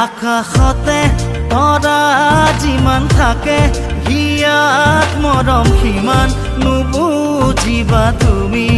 আকাশতে তৰা যিমান থাকে হিয়াত মৰম সিমান নুবুজিবা তুমি।